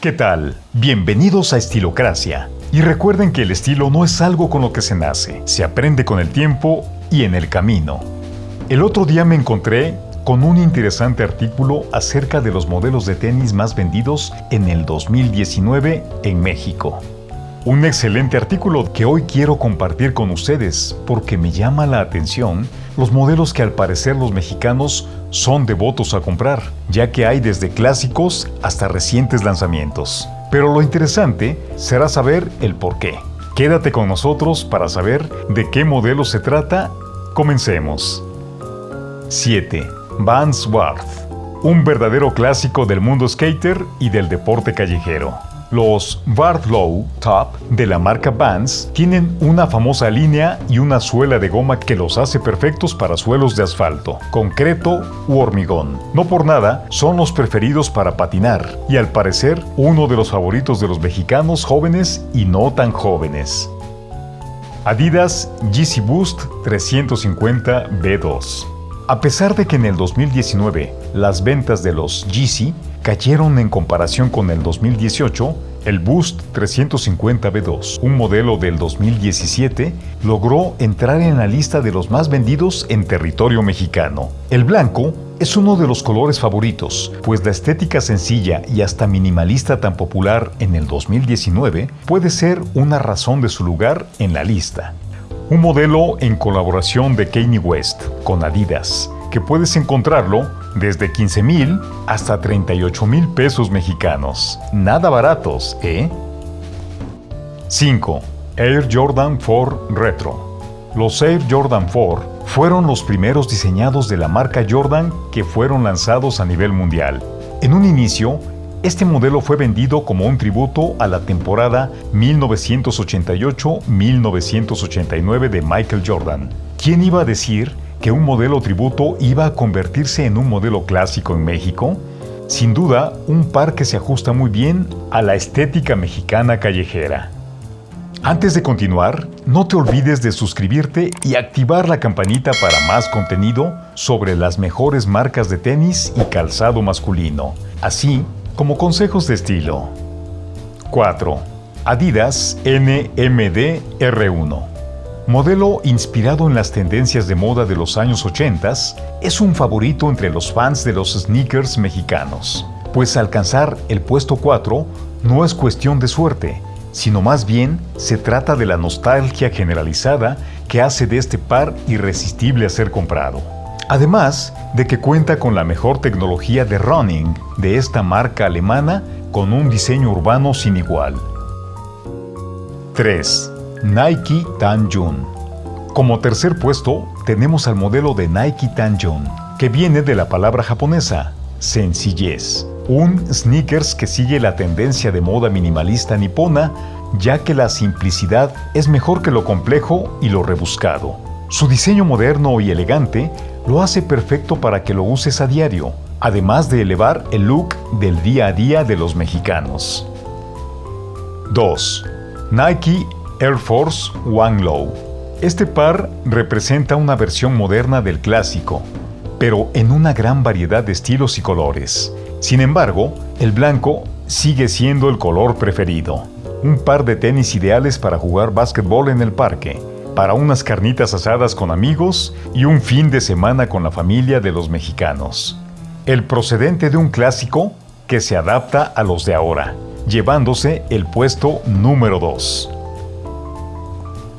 ¿Qué tal? Bienvenidos a Estilocracia. Y recuerden que el estilo no es algo con lo que se nace, se aprende con el tiempo y en el camino. El otro día me encontré con un interesante artículo acerca de los modelos de tenis más vendidos en el 2019 en México. Un excelente artículo que hoy quiero compartir con ustedes porque me llama la atención los modelos que al parecer los mexicanos son devotos a comprar, ya que hay desde clásicos hasta recientes lanzamientos. Pero lo interesante será saber el por qué. Quédate con nosotros para saber de qué modelo se trata. Comencemos. 7. Vans Worth. Un verdadero clásico del mundo skater y del deporte callejero. Los Low Top de la marca Vans tienen una famosa línea y una suela de goma que los hace perfectos para suelos de asfalto, concreto u hormigón. No por nada, son los preferidos para patinar y al parecer uno de los favoritos de los mexicanos jóvenes y no tan jóvenes. Adidas Yeezy Boost 350 B2 a pesar de que en el 2019 las ventas de los Yeezy cayeron en comparación con el 2018, el Boost 350B2, un modelo del 2017, logró entrar en la lista de los más vendidos en territorio mexicano. El blanco es uno de los colores favoritos, pues la estética sencilla y hasta minimalista tan popular en el 2019 puede ser una razón de su lugar en la lista. Un modelo en colaboración de Kanye West con Adidas, que puedes encontrarlo desde 15 mil hasta 38 mil pesos mexicanos. Nada baratos, ¿eh? 5. Air Jordan 4 Retro. Los Air Jordan 4 fueron los primeros diseñados de la marca Jordan que fueron lanzados a nivel mundial. En un inicio, este modelo fue vendido como un tributo a la temporada 1988-1989 de Michael Jordan. ¿Quién iba a decir que un modelo tributo iba a convertirse en un modelo clásico en México? Sin duda, un par que se ajusta muy bien a la estética mexicana callejera. Antes de continuar, no te olvides de suscribirte y activar la campanita para más contenido sobre las mejores marcas de tenis y calzado masculino, así como consejos de estilo. 4. Adidas NMD R1 modelo inspirado en las tendencias de moda de los años 80, es un favorito entre los fans de los sneakers mexicanos, pues alcanzar el puesto 4 no es cuestión de suerte, sino más bien se trata de la nostalgia generalizada que hace de este par irresistible a ser comprado. Además de que cuenta con la mejor tecnología de running de esta marca alemana con un diseño urbano sin igual. 3. Nike Tanjun. Como tercer puesto tenemos al modelo de Nike Tanjun, que viene de la palabra japonesa, sencillez. Un sneakers que sigue la tendencia de moda minimalista nipona, ya que la simplicidad es mejor que lo complejo y lo rebuscado. Su diseño moderno y elegante lo hace perfecto para que lo uses a diario, además de elevar el look del día a día de los mexicanos. 2. Nike Air Force One Low. Este par representa una versión moderna del clásico, pero en una gran variedad de estilos y colores. Sin embargo, el blanco sigue siendo el color preferido. Un par de tenis ideales para jugar básquetbol en el parque, para unas carnitas asadas con amigos y un fin de semana con la familia de los mexicanos. El procedente de un clásico que se adapta a los de ahora, llevándose el puesto número 2.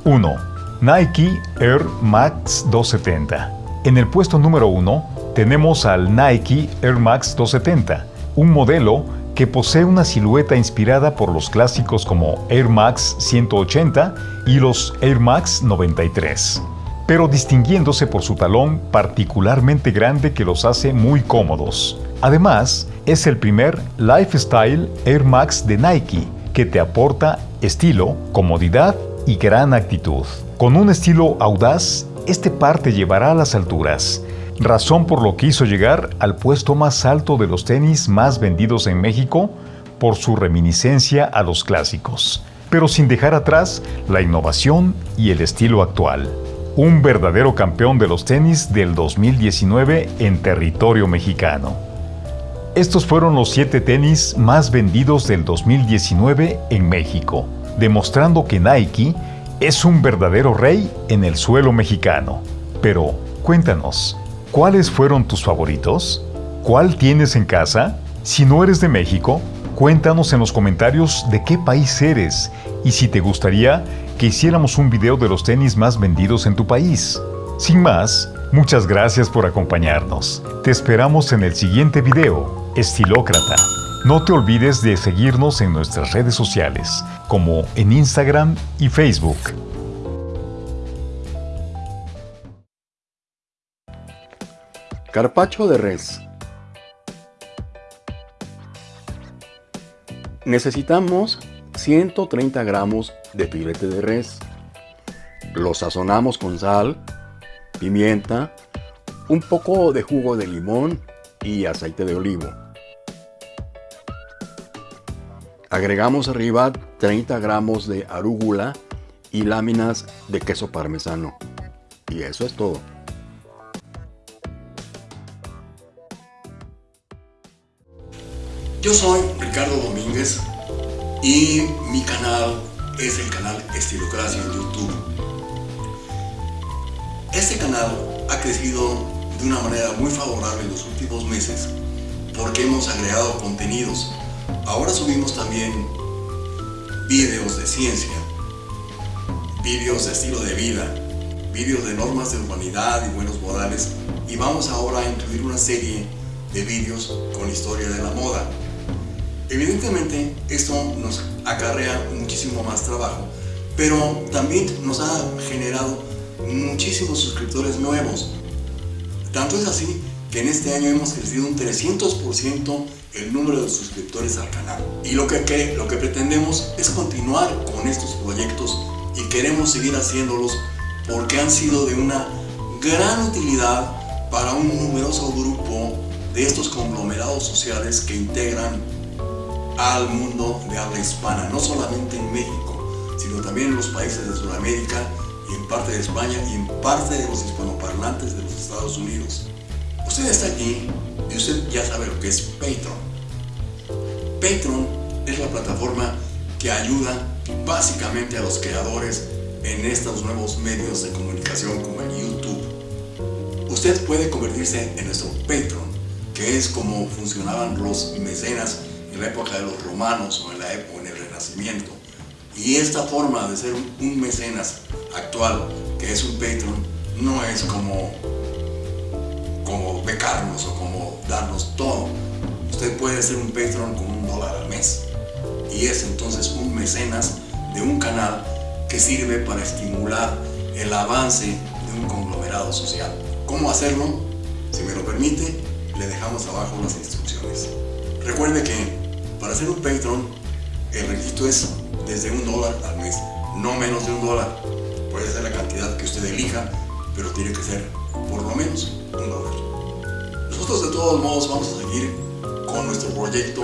1. Nike Air Max 270. En el puesto número 1 tenemos al Nike Air Max 270, un modelo que posee una silueta inspirada por los clásicos como Air Max 180 y los Air Max 93, pero distinguiéndose por su talón particularmente grande que los hace muy cómodos. Además, es el primer Lifestyle Air Max de Nike que te aporta estilo, comodidad y gran actitud. Con un estilo audaz, este par te llevará a las alturas, razón por lo que hizo llegar al puesto más alto de los tenis más vendidos en México por su reminiscencia a los clásicos, pero sin dejar atrás la innovación y el estilo actual. Un verdadero campeón de los tenis del 2019 en territorio mexicano. Estos fueron los 7 tenis más vendidos del 2019 en México, demostrando que Nike es un verdadero rey en el suelo mexicano. Pero, cuéntanos, ¿cuáles fueron tus favoritos? ¿Cuál tienes en casa? Si no eres de México, cuéntanos en los comentarios de qué país eres y si te gustaría que hiciéramos un video de los tenis más vendidos en tu país. Sin más, muchas gracias por acompañarnos. Te esperamos en el siguiente video, Estilócrata. No te olvides de seguirnos en nuestras redes sociales, como en Instagram y Facebook. Carpacho de res. Necesitamos 130 gramos de filete de res. Lo sazonamos con sal, pimienta, un poco de jugo de limón y aceite de olivo. Agregamos arriba 30 gramos de arúgula y láminas de queso parmesano. Y eso es todo. Yo soy Ricardo Domínguez y mi canal es el canal Estilocracia en YouTube. Este canal ha crecido de una manera muy favorable en los últimos meses porque hemos agregado contenidos. Ahora subimos también vídeos de ciencia, vídeos de estilo de vida, vídeos de normas de humanidad y buenos modales y vamos ahora a incluir una serie de vídeos con historia de la moda. Evidentemente esto nos acarrea muchísimo más trabajo, pero también nos ha generado muchísimos suscriptores nuevos. Tanto es así que en este año hemos crecido un 300% el número de suscriptores al canal. Y lo que, lo que pretendemos es continuar con estos proyectos y queremos seguir haciéndolos porque han sido de una gran utilidad para un numeroso grupo de estos conglomerados sociales que integran al mundo de habla hispana, no solamente en México, sino también en los países de Sudamérica y en parte de España y en parte de los hispanoparlantes de los Estados Unidos. Usted está aquí y usted ya sabe lo que es Patreon. Patreon es la plataforma que ayuda básicamente a los creadores en estos nuevos medios de comunicación como el YouTube. Usted puede convertirse en nuestro Patreon, que es como funcionaban los mecenas en la época de los romanos o en la época en el Renacimiento. Y esta forma de ser un mecenas actual, que es un Patreon, no es como, como becarnos o como darnos todo. Usted puede ser un Patreon con un dólar al mes. Y es entonces un mecenas de un canal que sirve para estimular el avance de un conglomerado social. ¿Cómo hacerlo? Si me lo permite, le dejamos abajo las instrucciones. Recuerde que para ser un Patreon, el requisito es desde un dólar al mes, no menos de un dólar. Puede ser la cantidad que usted elija, pero tiene que ser por lo menos un dólar. Nosotros de todos modos vamos a seguir con nuestro proyecto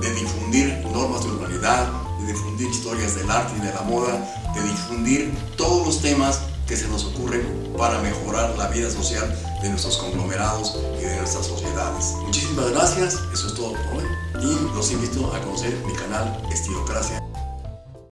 de difundir normas de urbanidad, de difundir historias del arte y de la moda, de difundir todos los temas que se nos ocurren para mejorar la vida social de nuestros conglomerados y de nuestras sociedades. Muchísimas gracias, eso es todo por hoy y los invito a conocer mi canal Estilocracia.